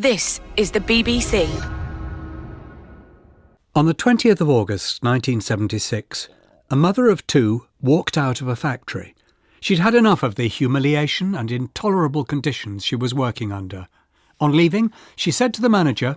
This is the BBC. On the 20th of August 1976, a mother of two walked out of a factory. She'd had enough of the humiliation and intolerable conditions she was working under. On leaving, she said to the manager,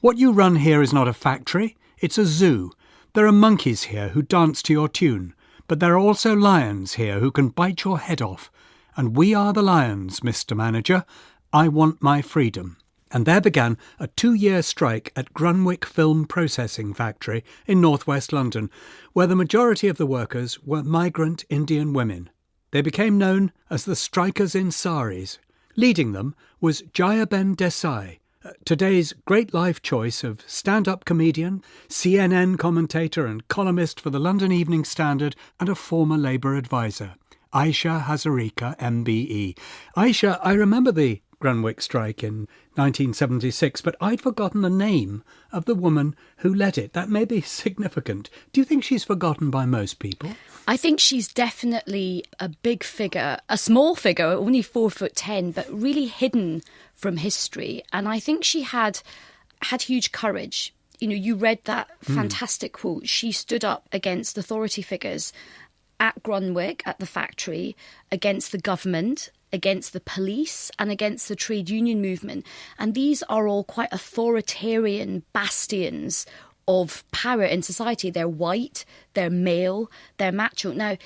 What you run here is not a factory, it's a zoo. There are monkeys here who dance to your tune, but there are also lions here who can bite your head off. And we are the lions, Mr. Manager. I want my freedom. And there began a two year strike at Grunwick Film Processing Factory in northwest London, where the majority of the workers were migrant Indian women. They became known as the Strikers in Saris. Leading them was Jayaben Desai, uh, today's great life choice of stand up comedian, CNN commentator, and columnist for the London Evening Standard, and a former Labour advisor. Ayesha Hazarika, MBE. Ayesha, I remember the Grunwick strike in 1976, but I'd forgotten the name of the woman who led it. That may be significant. Do you think she's forgotten by most people? I think she's definitely a big figure, a small figure, only four foot ten, but really hidden from history. And I think she had had huge courage. You know, you read that mm. fantastic quote. She stood up against authority figures at Grunwick, at the factory, against the government, against the police and against the trade union movement. And these are all quite authoritarian bastions of power in society. They're white, they're male, they're macho. Now,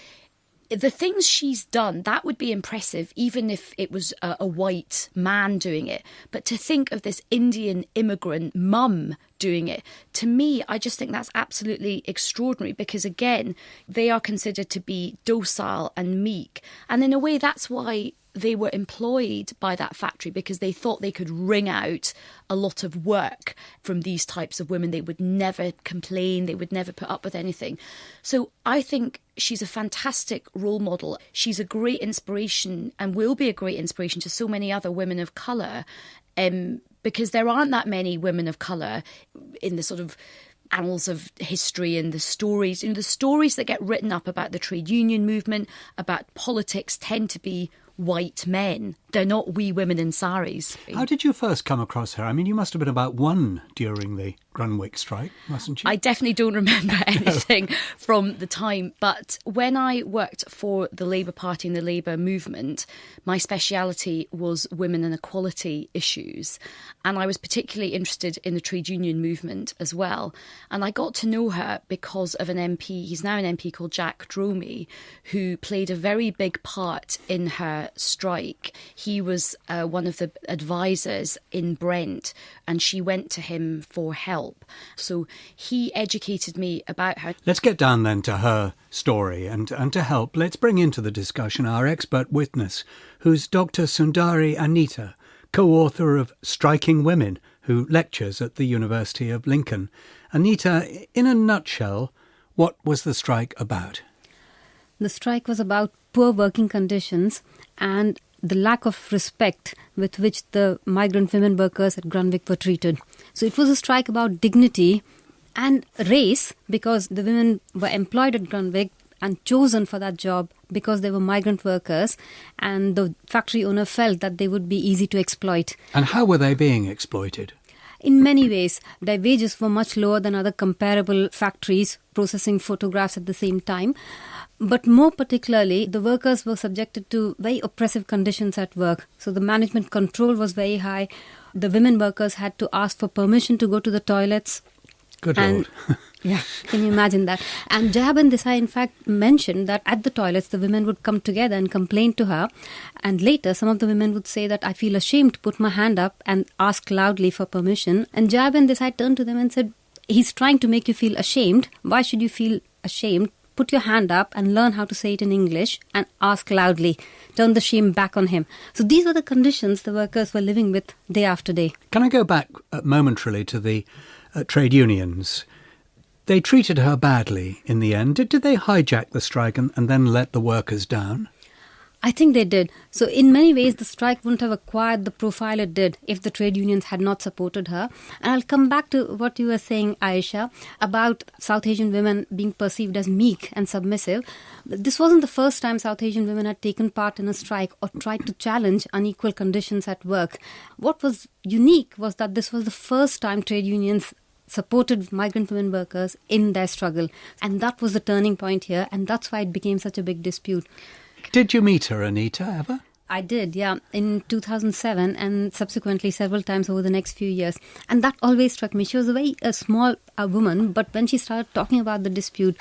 the things she's done, that would be impressive, even if it was a, a, white man doing it. But to think of this Indian immigrant mum doing it, to me, I just think that's absolutely extraordinary because, again, they are considered to be docile and meek. And in a way, that's why they were employed by that factory because they thought they could wring out a lot of work from these types of women. They would never complain, they would never put up with anything. So I think she's a fantastic role model. She's a great inspiration and will be a great inspiration to so many other women of colour. Um, because there aren't that many women of colour in the sort of annals of history and the stories. You know, the stories that get written up about the trade union movement, about politics, tend to be white men. They're not wee women in saris. How did you first come across her? I mean, you must have been about one during the Grunwick strike, mustn't you? I definitely don't remember anything from the time. But when I worked for the Labour Party and the Labour movement, my speciality was women and equality issues. And I was particularly interested in the trade union movement as well. And I got to know her because of an MP, he's now an MP called Jack Dromey, who played a very big part in her strike. He was uh, one of the advisors in Brent, and she went to him for help help. So he educated me about her. Let's get down then to her story and, and to help, let's bring into the discussion our expert witness, who's Dr. Sundari Anitha, co author of Striking Women, who lectures at the University of Lincoln. Anitha, in a nutshell, what was the strike about? The strike was about poor working conditions and the lack of respect with which the migrant women workers at Grunwick were treated. So it was a strike about dignity and race because the women were employed at Grunwick and chosen for that job because they were migrant workers and the factory owner felt that they would be easy to exploit. And how were they being exploited? In many ways, their wages were much lower than other comparable factories processing photographs at the same time. But more particularly, the workers were subjected to very oppressive conditions at work. So the management control was very high. The women workers had to ask for permission to go to the toilets. Good and, Lord. yeah, can you imagine that? And Jayaben Desai, in fact, mentioned that at the toilets, the women would come together and complain to her. And later, some of the women would say that I feel ashamed to put my hand up and ask loudly for permission. And Jayaben Desai turned to them and said, He's trying to make you feel ashamed. Why should you feel ashamed? put your hand up and learn how to say it in English and ask loudly. Turn the shame back on him. So these were the conditions the workers were living with day after day. Can I go back uh, momentarily to the uh, trade unions? They treated her badly in the end. Did, did they hijack the strike and, and then let the workers down? I think they did. So, in many ways, the strike wouldn't have acquired the profile it did if the trade unions had not supported her. And I'll come back to what you were saying, Ayesha, about South Asian women being perceived as meek and submissive. This wasn't the first time South Asian women had taken part in a strike or tried to challenge unequal conditions at work. What was unique was that this was the first time trade unions supported migrant women workers in their struggle. And that was the turning point here, and that's why it became such a big dispute. Did you meet her, Anitha, ever? I did, yeah, in 2007 and subsequently several times over the next few years. And that always struck me. She was a very a small uh, woman, but when she started talking about the dispute,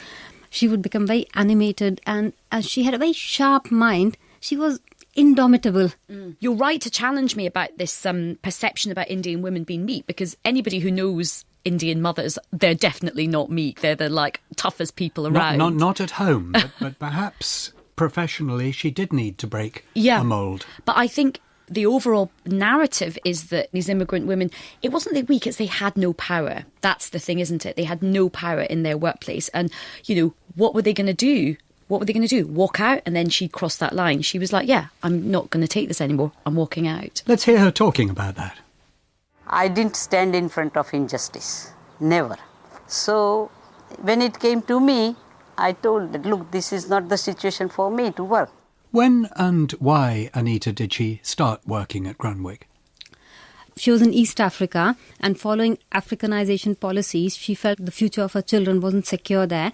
she would become very animated and uh, she had a very sharp mind. She was indomitable. Mm. You're right to challenge me about this um, perception about Indian women being meek because anybody who knows Indian mothers, they're definitely not meek. They're the like toughest people around. Not, not, not at home, but, but perhaps professionally she did need to break yeah. a mould. But I think the overall narrative is that these immigrant women, it wasn't they weak, it's they had no power. That's the thing, isn't it? They had no power in their workplace. And, you know, what were they going to do? What were they going to do? Walk out? And then she crossed that line. She was like, yeah, I'm not going to take this anymore. I'm walking out. Let's hear her talking about that. I didn't stand in front of injustice. Never. So when it came to me, I told that, look, this is not the situation for me to work. When and why, Anitha, did she start working at Grunwick? She was in East Africa, and following Africanization policies, she felt the future of her children wasn't secure there.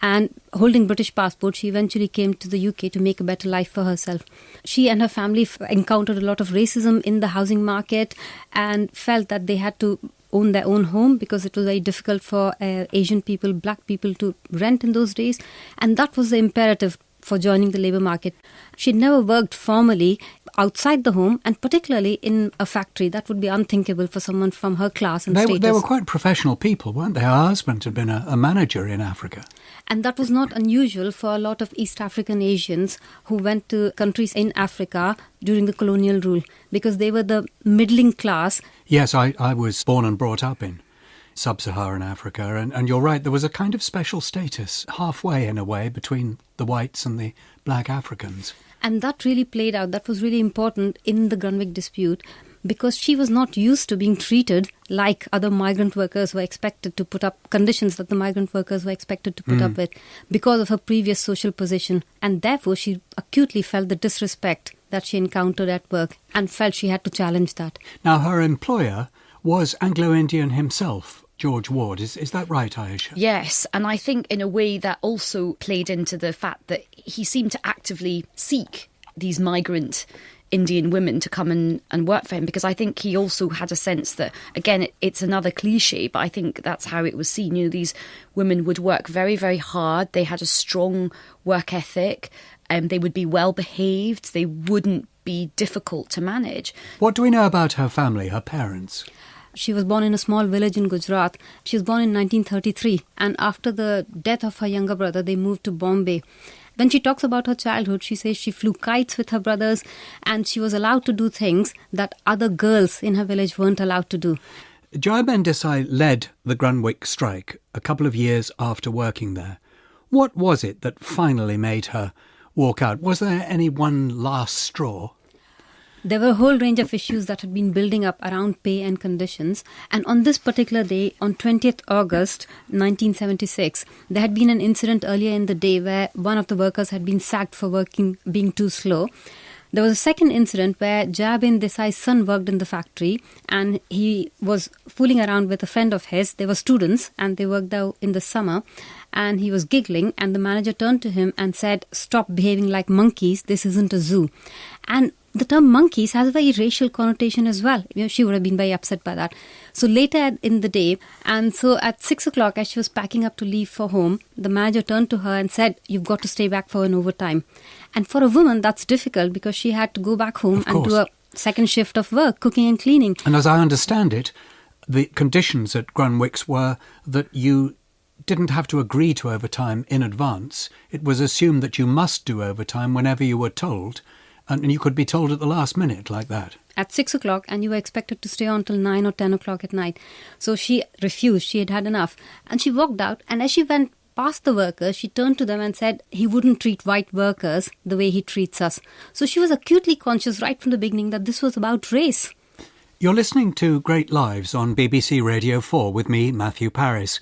And holding British passport, she eventually came to the UK to make a better life for herself. She and her family f- encountered a lot of racism in the housing market and felt that they had to own their own home because it was very difficult for uh, Asian people, black people to rent in those days. And that was the imperative for joining the labor market. She'd never worked formally outside the home and particularly in a factory. That would be unthinkable for someone from her class and they, status. They were quite professional people, weren't they? Her husband had been a, a manager in Africa. And that was not unusual for a lot of East African Asians who went to countries in Africa during the colonial rule because they were the middling class. Yes, I, I was born and brought up in sub Saharan Africa, and, and you're right, there was a kind of special status halfway in a way between the whites and the black Africans. And that really played out. That was really important in the Grunwick dispute because she was not used to being treated like other migrant workers were expected to put up conditions that the migrant workers were expected to put Mm. up with because of her previous social position and therefore she acutely felt the disrespect that she encountered at work and felt she had to challenge that Now, her employer was Anglo Indian himself, George Ward. Is, is that right, Ayesha? Yes, and I think in a way that also played into the fact that he seemed to actively seek these migrant Indian women to come and, and work for him because I think he also had a sense that, again, it, it's another cliche, but I think that's how it was seen. You know, these women would work very, very hard, they had a strong work ethic, um, they would be well behaved, they wouldn't be difficult to manage. What do we know about her family, her parents? She was born in a small village in Gujarat. She was born in 1933, and after the death of her younger brother, they moved to Bombay. When she talks about her childhood, she says she flew kites with her brothers and she was allowed to do things that other girls in her village weren't allowed to do. Jayaben Desai led the Grunwick strike a couple of years after working there. What was it that finally made her walk out? Was there any one last straw? There were a whole range of issues that had been building up around pay and conditions. And on this particular day, on 20th August 1976, there had been an incident earlier in the day where one of the workers had been sacked for working being too slow. There was a second incident where Jabin Desai's son worked in the factory and he was fooling around with a friend of his. They were students and they worked out in the summer and he was giggling and the manager turned to him and said, Stop behaving like monkeys, this isn't a zoo. And the term monkeys has a very racial connotation as well. You know, she would have been very upset by that. So later in the day, and so at six o'clock, as she was packing up to leave for home, the manager turned to her and said, "You've got to stay back for an overtime." And for a woman, that's difficult because she had to go back home and do a second shift of work, cooking and cleaning. And as I understand it, the conditions at Grunwick's were that you didn't have to agree to overtime in advance. It was assumed that you must do overtime whenever you were told, and and you could be told at the last minute like that. at six o'clock and you were expected to stay on till nine or ten o'clock at night. So she refused. She had had enough. And she walked out. And as she went past the workers, she turned to them and said he wouldn't treat white workers the way he treats us. So she was acutely conscious right from the beginning that this was about race. You're listening to Great Lives on BBC Radio 4 with me, Matthew Parris.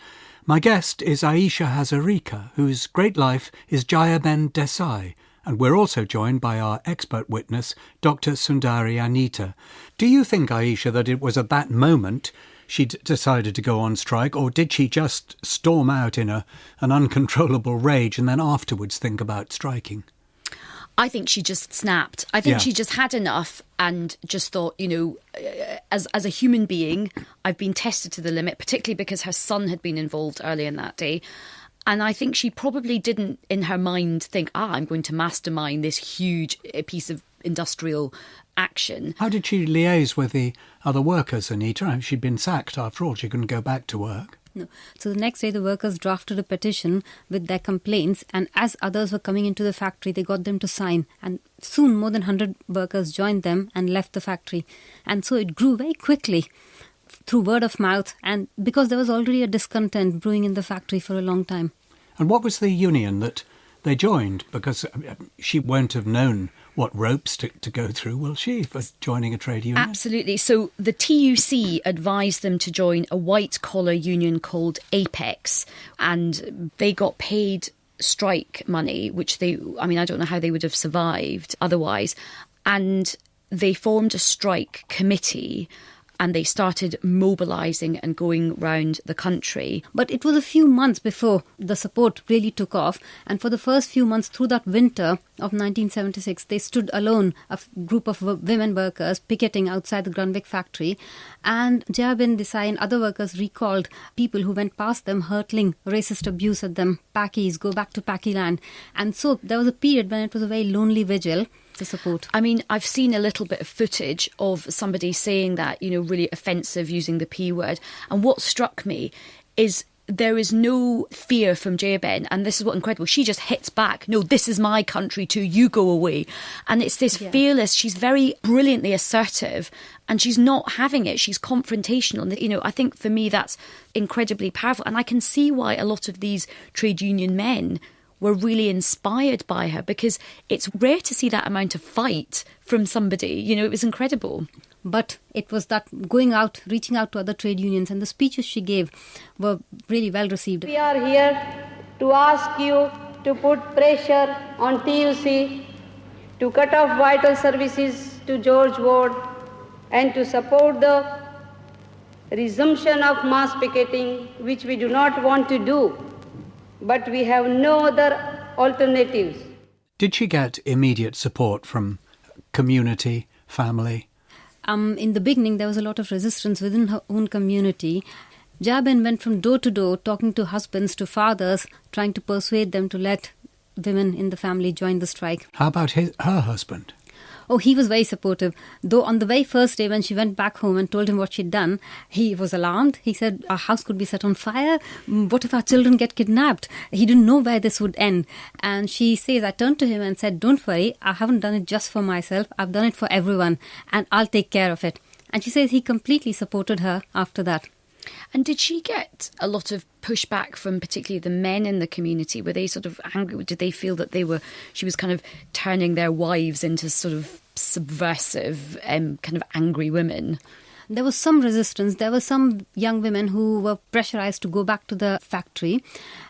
My guest is Ayesha Hazarika, whose great life is Jayaben Desai, and we're also joined by our expert witness, Dr. Sundari Anitha. Do you think, Ayesha, that it was at that moment she'd decided to go on strike, or did she just storm out in a, an uncontrollable rage and then afterwards think about striking? I think she just snapped. I think Yeah. she just had enough and just thought, you know, uh, as as a human being, I've been tested to the limit, particularly because her son had been involved early in that day. And I think she probably didn't, in her mind, think, ah, I'm going to mastermind this huge uh, piece of industrial action. How did she liaise with the other workers, Anitha? She'd been sacked after all, she couldn't go back to work. No. So the next day, the workers drafted a petition with their complaints, and as others were coming into the factory, they got them to sign. And soon, more than 100 workers joined them and left the factory. And so it grew very quickly through word of mouth, and because there was already a discontent brewing in the factory for a long time. And what was the union that they joined? Because uh, she won't have known what ropes to, to go through, will she, for joining a trade union? Absolutely. So the TUC advised them to join a white collar union called Apex, and they got paid strike money, which they, I mean, I don't know how they would have survived otherwise. And they formed a strike committee and they started mobilising and going round the country. But it was a few months before the support really took off, and for the first few months through that winter of 1976, they stood alone, a group of wo- women workers picketing outside the Grunwick factory, and Jayaben Desai and other workers recalled people who went past them hurtling racist abuse at them, Pakis, go back to Pakiland. And so there was a period when it was a very lonely vigil to support. I mean, I've seen a little bit of footage of somebody saying that, you know, really offensive using the P word. And what struck me is there is no fear from Jayben, and this is what incredible. She just hits back. No, this is my country too. You go away, and it's this fearless. She's very brilliantly assertive, and she's not having it. She's confrontational, and you know, I think for me that's incredibly powerful, and I can see why a lot of these trade union men were really inspired by her because it's rare to see that amount of fight from somebody. You know, it was incredible. But it was that going out, reaching out to other trade unions, and the speeches she gave were really well received. We are here to ask you to put pressure on TUC to cut off vital services to George Ward and to support the resumption of mass picketing, which we do not want to do, but we have no other alternatives. Did she get immediate support from community, family? Um, in the beginning, there was a lot of resistance within her own community. Jabin went from door to door talking to husbands, to fathers, trying to persuade them to let women in the family join the strike. How about his, her husband? Oh, he was very supportive. Though on the very first day when she went back home and told him what she'd done, he was alarmed. He said, Our house could be set on fire. Mm, What if our children get kidnapped? He didn't know where this would end. And she says, I turned to him and said, Don't worry, I haven't done it just for myself. I've done it for everyone, and I'll take care of it. And she says he completely supported her after that. And did she get a lot of pushback from particularly the men in the community? Were they sort of angry? Did they feel that they were she was kind of turning their wives into sort of subversive, um, kind of angry women? There was some resistance. There were some young women who were pressurized to go back to the factory.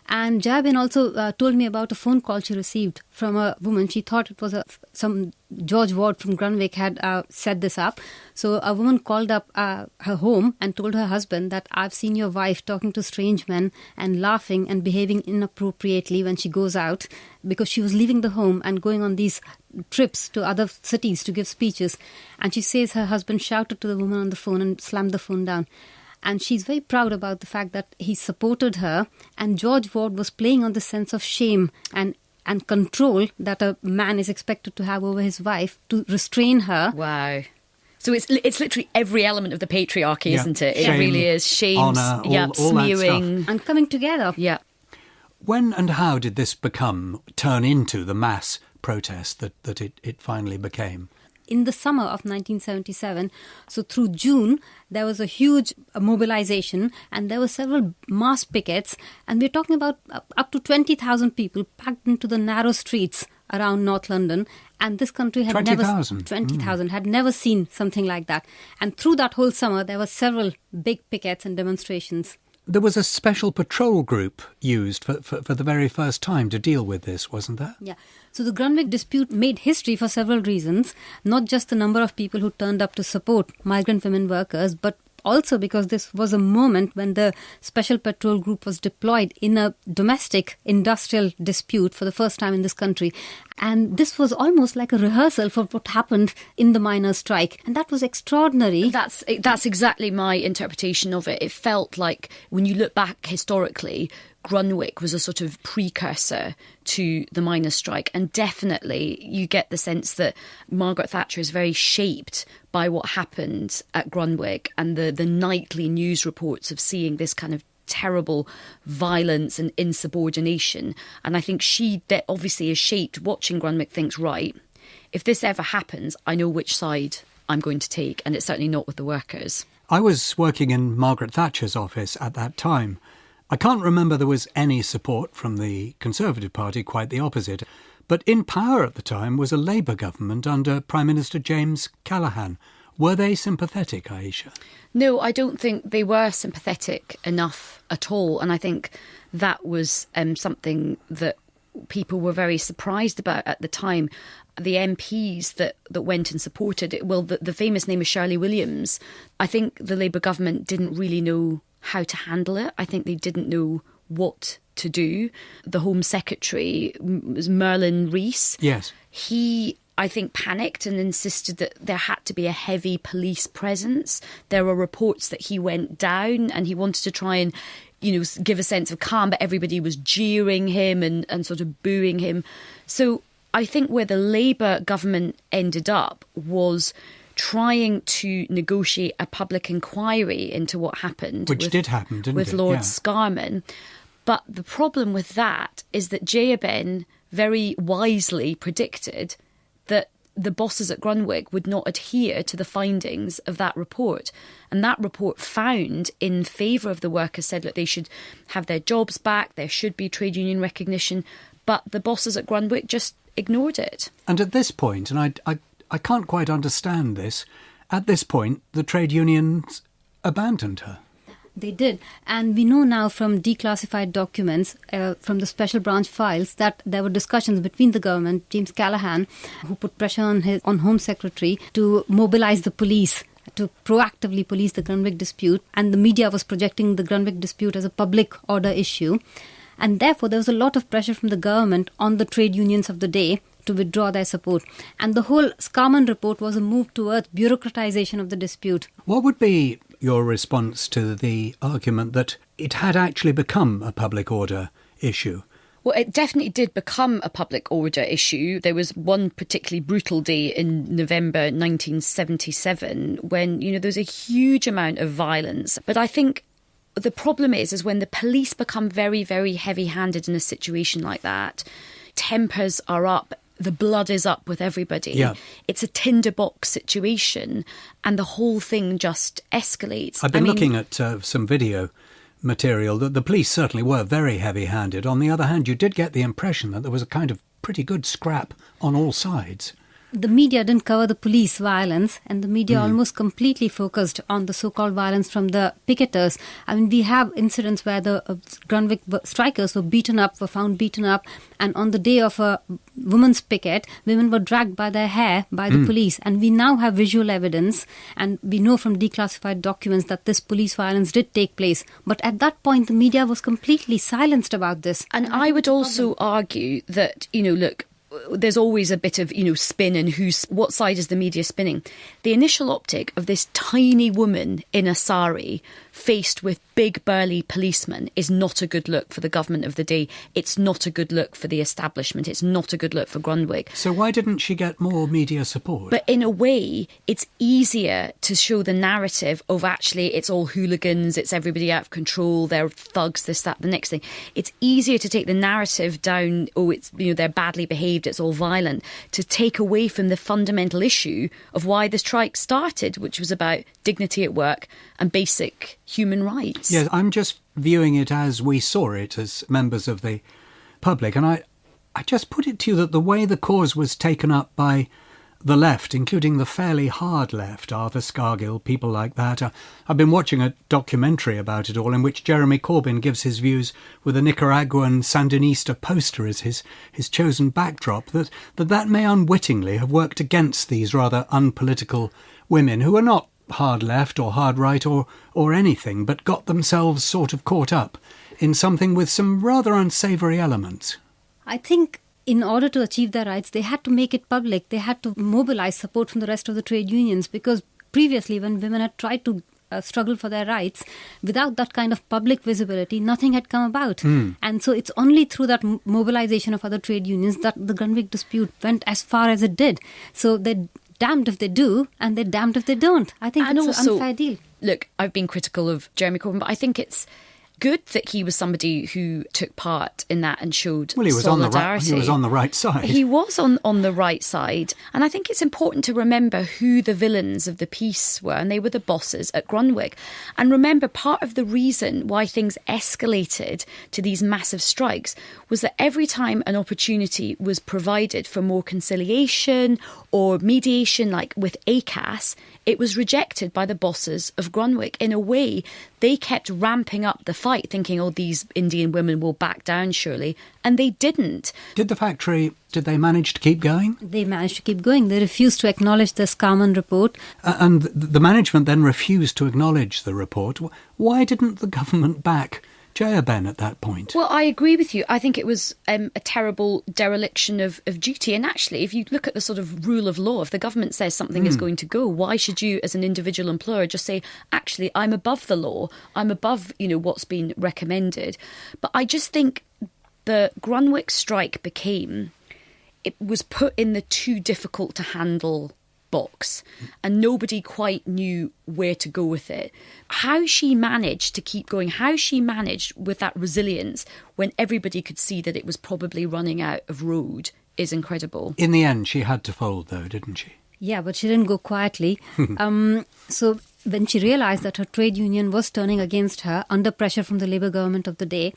And Jabin also uh, told me about a phone call she received from a woman. She thought it was a, some George Ward from Grunwick had uh, set this up. So a woman called up uh, her home and told her husband that I've seen your wife talking to strange men and laughing and behaving inappropriately when she goes out because she was leaving the home and going on these trips to other cities to give speeches. And she says her husband shouted to the woman on the phone and slammed the phone down. And she's very proud about the fact that he supported her. And George Ward was playing on the sense of shame and and control that a man is expected to have over his wife to restrain her. Wow. So it's it's literally every element of the patriarchy, Yeah. isn't it? Shame, it really is. Shame, honour, all- yeah, all that stuff. smearing. And coming together. Yeah. When and how did this become, turn into the mass protest that, that it, it finally became? In the summer of 1977. So through June, there was a huge uh, mobilization and there were several mass pickets. And we're talking about uh, up to 20,000 people packed into the narrow streets around North London. And this country had 20, never 000. 20,000 had never seen something like that. And through that whole summer, there were several big pickets and demonstrations. There was a special patrol group used for, for, for, the very first time to deal with this, wasn't there? Yeah. So the Grunwick dispute made history for several reasons, not just the number of people who turned up to support migrant women workers, but also because this was a moment when the Special Patrol Group was deployed in a domestic industrial dispute for the first time in this country. And this was almost like a rehearsal for what happened in the miners' strike. And that was extraordinary. That's that's exactly my interpretation of it. It felt like when you look back historically, Grunwick was a sort of precursor to the miners' strike, and definitely you get the sense that Margaret Thatcher is very shaped by what happened at Grunwick and the, the nightly news reports of seeing this kind of terrible violence and insubordination. And I think she obviously is shaped watching Grunwick, thinks, right, if this ever happens, I know which side I'm going to take, and it's certainly not with the workers. I was working in Margaret Thatcher's office at that time. I can't remember there was any support from the Conservative Party, quite the opposite. But in power at the time was a Labour government under Prime Minister James Callaghan. Were they sympathetic, Ayesha? No, I don't think they were sympathetic enough at all. And I think that was um, something that people were very surprised about at the time. The MPs that, that went and supported it, well, the, the famous name is Shirley Williams. I think the Labour government didn't really know how to handle it. I think they didn't know what to do. The Home Secretary was Merlin Rees. Yes. He I think, panicked and insisted that there had to be a heavy police presence. There were reports that he went down and he wanted to try and, you know, give a sense of calm, but everybody was jeering him and, and sort of booing him. So I think where the Labour government ended up was trying to negotiate a public inquiry into what happened. Which with, did happen, didn't with it? Lord yeah. Scarman. But the problem with that is that Jayaben very wisely predicted that the bosses at Grunwick would not adhere to the findings of that report. And that report found in favour of the workers said that they should have their jobs back, there should be trade union recognition. But the bosses at Grunwick just ignored it. And at this point, and I, I I can't quite understand this. At this point, the trade unions abandoned her. They did. And we know now from declassified documents, uh, from the special branch files, that there were discussions between the government, James Callaghan, who put pressure on his on Home Secretary to mobilize the police to proactively police the Grunwick dispute. And the media was projecting the Grunwick dispute as a public order issue. And therefore, there was a lot of pressure from the government on the trade unions of the day to withdraw their support. And the whole Scarman report was a move towards bureaucratization of the dispute. What would be your response to the argument that it had actually become a public order issue? Well, it definitely did become a public order issue. There was one particularly brutal day in November 1977 when, you know, there was a huge amount of violence. But I think the problem is, is when the police become very, very heavy handed in a situation like that, tempers are up the blood is up with everybody. Yeah. It's a tinderbox situation, and the whole thing just escalates. I've been I mean, looking at uh, some video material that the police certainly were very heavy handed. On the other hand, you did get the impression that there was a kind of pretty good scrap on all sides the media didn't cover the police violence and the media mm. almost completely focused on the so-called violence from the picketers. I mean, we have incidents where the uh, Grunwick strikers were beaten up, were found beaten up, and on the day of a women's picket, women were dragged by their hair by the mm. police. And we now have visual evidence, and we know from declassified documents that this police violence did take place. But at that point, the media was completely silenced about this. And I would also argue that, you know, look, there's always a bit of you know spin and who's what side is the media spinning? The initial optic of this tiny woman in a sari faced with big burly policemen is not a good look for the government of the day. It's not a good look for the establishment. It's not a good look for Grunwick. So why didn't she get more media support? But in a way, it's easier to show the narrative of actually it's all hooligans, it's everybody out of control, they're thugs, this, that, the next thing. It's easier to take the narrative down, oh, it's you know they're badly behaved, it's all violent, to take away from the fundamental issue of why the strike started, which was about dignity at work and basic human rights. Yes, I'm just viewing it as we saw it as members of the public, and I, I just put it to you that the way the cause was taken up by the left, including the fairly hard left, Arthur Scargill, people like that. Uh, I've been watching a documentary about it all in which Jeremy Corbyn gives his views with a Nicaraguan Sandinista poster as his, his chosen backdrop, that, that that may unwittingly have worked against these rather unpolitical women who are not hard left or hard right or, or anything, but got themselves sort of caught up in something with some rather unsavoury elements. I think in order to achieve their rights, they had to make it public. They had to mobilize support from the rest of the trade unions because previously, when women had tried to uh, struggle for their rights, without that kind of public visibility, nothing had come about. Mm. And so it's only through that m- mobilization of other trade unions that the Grunwick dispute went as far as it did. So they damned if they do and they're damned if they don't. I think and it's also, an unfair deal. Look, I've been critical of Jeremy Corbyn, but I think it's good that he was somebody who took part in that and showed well, he was on the solidarity. right. He was on the right side. He was on on the right side, and I think it's important to remember who the villains of the piece were, and they were the bosses at Grunwick. And remember, part of the reason why things escalated to these massive strikes was that every time an opportunity was provided for more conciliation or mediation, like with ACAS, it was rejected by the bosses of Grunwick. In a way, they kept ramping up the fight, thinking, oh, these Indian women will back down surely. And they didn't. Did the factory, did they manage to keep going? They managed to keep going. They refused to acknowledge the Scarman report. Uh, and the management then refused to acknowledge the report. Why didn't the government back Jayaben at that point? Well, I agree with you. I think it was um, a terrible dereliction of, of duty. And actually, if you look at the sort of rule of law, if the government says something is going to go, why should you, as an individual employer, just say, actually, I'm above the law, I'm above, you know, what's been recommended. But I just think the Grunwick strike became, it was put in the too difficult to handle box and nobody quite knew where to go with it. How she managed to keep going, how she managed with that resilience when everybody could see that it was probably running out of road is incredible. In the end, she had to fold, though, didn't she? Yeah, but she didn't go quietly. um, so when she realized that her trade union was turning against her under pressure from the Labour government of the day,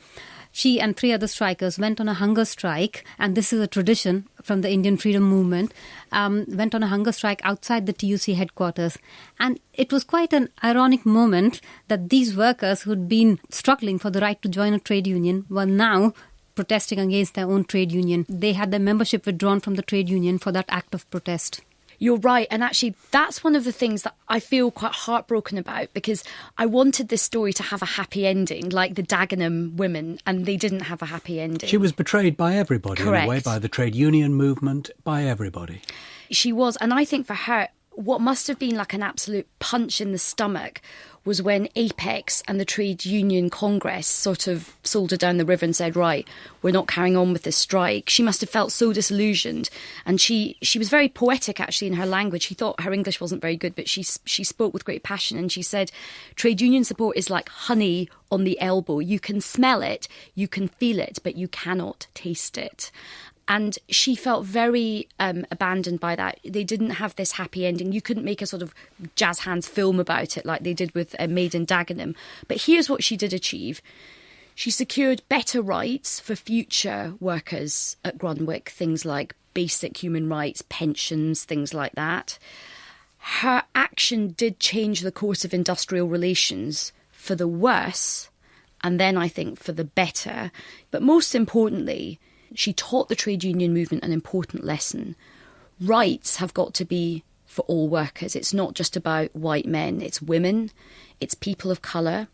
she and three other strikers went on a hunger strike, and this is a tradition from the Indian freedom movement. Um, went on a hunger strike outside the TUC headquarters, and it was quite an ironic moment that these workers who'd been struggling for the right to join a trade union were now protesting against their own trade union. They had their membership withdrawn from the trade union for that act of protest. You're right. And actually, that's one of the things that I feel quite heartbroken about because I wanted this story to have a happy ending, like the Dagenham women, and they didn't have a happy ending. She was betrayed by everybody in a way, Correct. by the trade union movement, by everybody. She was. And I think for her, what must have been like an absolute punch in the stomach was when Apex and the Trade Union Congress sort of sold her down the river and said, "Right, we're not carrying on with this strike." She must have felt so disillusioned, and she she was very poetic actually in her language. She thought her English wasn't very good, but she she spoke with great passion, and she said, "Trade union support is like honey on the elbow. You can smell it, you can feel it, but you cannot taste it." And she felt very um, abandoned by that. They didn't have this happy ending. You couldn't make a sort of jazz hands film about it like they did with uh, Made in Dagenham. But here's what she did achieve. She secured better rights for future workers at Grunwick, things like basic human rights, pensions, things like that. Her action did change the course of industrial relations for the worse, and then I think for the better. But most importantly, she taught the trade union movement an important lesson. Rights have got to be for all workers. It's not just about white men, it's women, it's people of colour,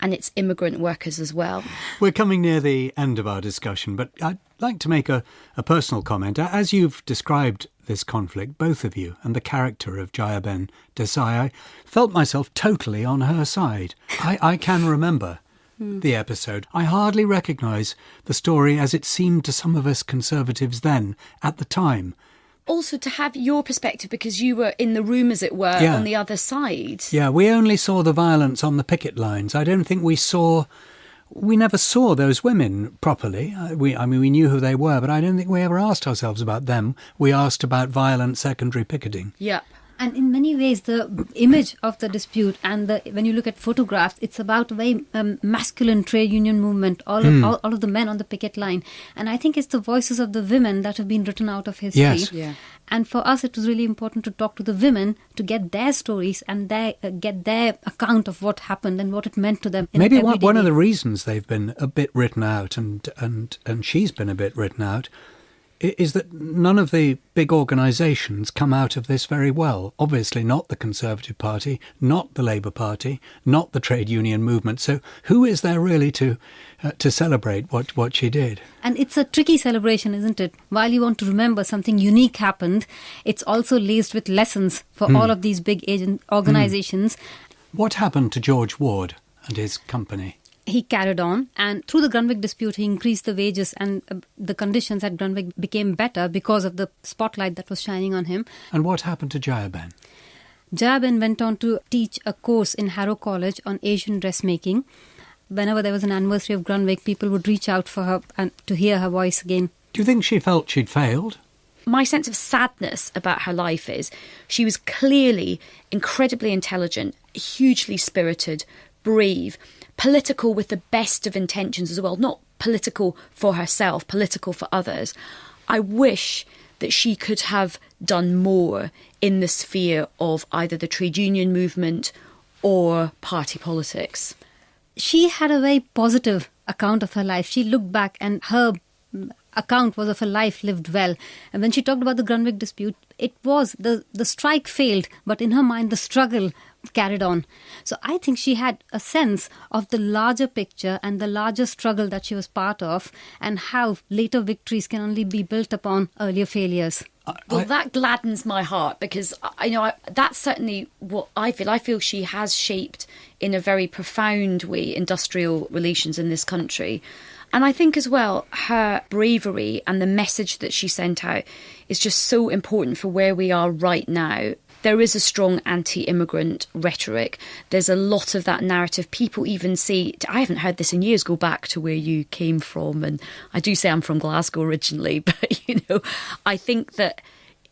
and it's immigrant workers as well. We're coming near the end of our discussion, but I'd like to make a, a personal comment. As you've described this conflict, both of you, and the character of Jayaben Desai, I felt myself totally on her side. I, I can remember the episode. I hardly recognise the story as it seemed to some of us conservatives then, at the time. Also, to have your perspective because you were in the room, as it were, Yeah. on the other side. Yeah, we only saw the violence on the picket lines. I don't think we saw. We never saw those women properly. Uh, We, I mean, we knew who they were, but I don't think we ever asked ourselves about them. We asked about violent secondary picketing. Yep. And in many ways, the image of the dispute and the when you look at photographs, it's about a very um, masculine trade union movement. All of all, all of the men on the picket line, and I think it's the voices of the women that have been written out of history. Yes. Yeah. And for us, it was really important to talk to the women to get their stories and their uh, get their account of what happened and what it meant to them. in Maybe one, one of the reasons they've been a bit written out, and and and she's been a bit written out, i- is that none of the big organisations come out of this very well. Obviously, not the Conservative Party, not the Labour Party, not the trade union movement. So, who is there really to uh, to celebrate what what she did? And it's a tricky celebration, isn't it? While you want to remember something unique happened, it's also laced with lessons for Hmm. all of these big agent organizations. What happened to George Ward and his company? He carried on, and through the Grunwick dispute, he increased the wages, and uh, the conditions at Grunwick became better because of the spotlight that was shining on him. And what happened to Jayaben? Jayaben went on to teach a course in Harrow College on Asian dressmaking. Whenever there was an anniversary of Grunwick, people would reach out for her and to hear her voice again. Do you think she felt she'd failed? my sense of sadness about her life is she was clearly incredibly intelligent, hugely spirited, brave, political with the best of intentions as well, not political for herself, political for others. I wish that she could have done more in the sphere of either the trade union movement or party politics. she had a very positive account of her life. She looked back and her account was of a life lived well. And when she talked about the Grunwick dispute, it was the, the strike failed, but in her mind, the struggle carried on. So I think she had a sense of the larger picture and the larger struggle that she was part of, and how later victories can only be built upon earlier failures. Uh, well, that gladdens my heart because uh, I I know I, that's certainly what I feel. I feel she has shaped in a very profound way industrial relations in this country. And I think as well, her bravery and the message that she sent out is just so important for where we are right now. There is a strong anti immigrant rhetoric. There's a lot of that narrative. People even say, I haven't heard this in years, go back to where you came from. And I do say I'm from Glasgow originally, but you know, I think that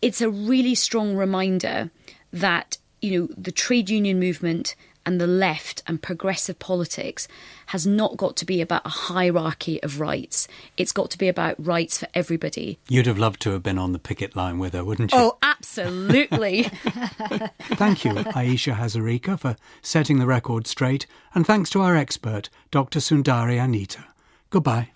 it's a really strong reminder that, you know, the trade union movement and the left and progressive politics has not got to be about a hierarchy of rights. It's got to be about rights for everybody. You'd have loved to have been on the picket line with her, wouldn't you? Oh, absolutely. Thank you, Ayesha Hazarika, for setting the record straight, and thanks to our expert, Dr. Sundari Anitha. Goodbye.